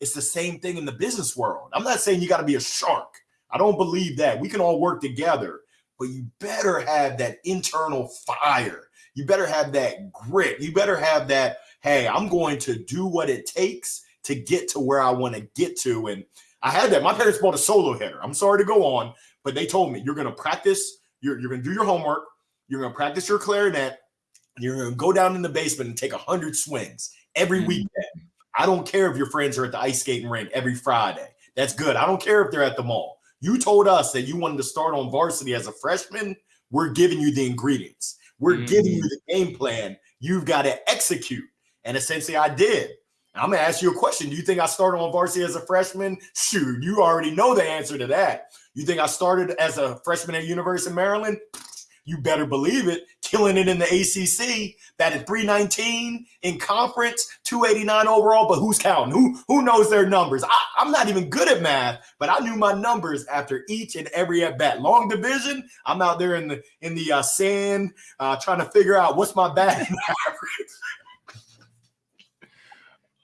it's the same thing in the business world. I'm not saying you got to be a shark. I don't believe that. We can all work together, but you better have that internal fire. You better have that grit. You better have that, hey, I'm going to do what it takes to get to where I want to get to. And I had that. My parents bought a solo hitter. I'm sorry to go on, but they told me you're going to practice, you're, you're going to do your homework, you're going to practice your clarinet, you're going to go down in the basement and take 100 swings every mm-hmm. weekend. I don't care if your friends are at the ice skating rink every Friday. That's good. I don't care if they're at the mall. You told us that you wanted to start on varsity as a freshman. We're giving you the ingredients. We're mm-hmm. giving you the game plan. You've got to execute. And essentially, I did. I'm gonna ask you a question. Do you think I started on varsity as a freshman? Shoot, you already know the answer to that. You think I started as a freshman at University of Maryland? You better believe it. Killing it in the ACC, that at 319 in conference, 289 overall. But who's counting? Who who knows their numbers? I, am not even good at math, but I knew my numbers after each and every at bat. Long division, I'm out there in the in the uh, sand uh, trying to figure out what's my batting average.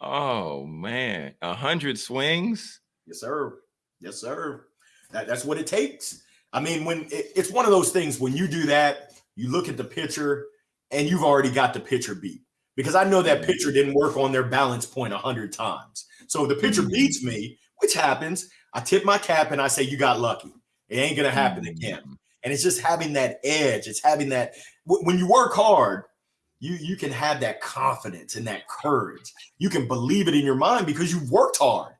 Oh man, a hundred swings. Yes, sir. Yes, sir. That, that's what it takes. I mean, when it, it's one of those things when you do that, you look at the pitcher and you've already got the pitcher beat because I know that mm-hmm. pitcher didn't work on their balance point a hundred times. So the pitcher mm-hmm. beats me, which happens, I tip my cap and I say, "You got lucky. It ain't gonna happen mm-hmm. again." And it's just having that edge. It's having that when you work hard, you you can have that confidence and that courage. You can believe it in your mind because you've worked hard.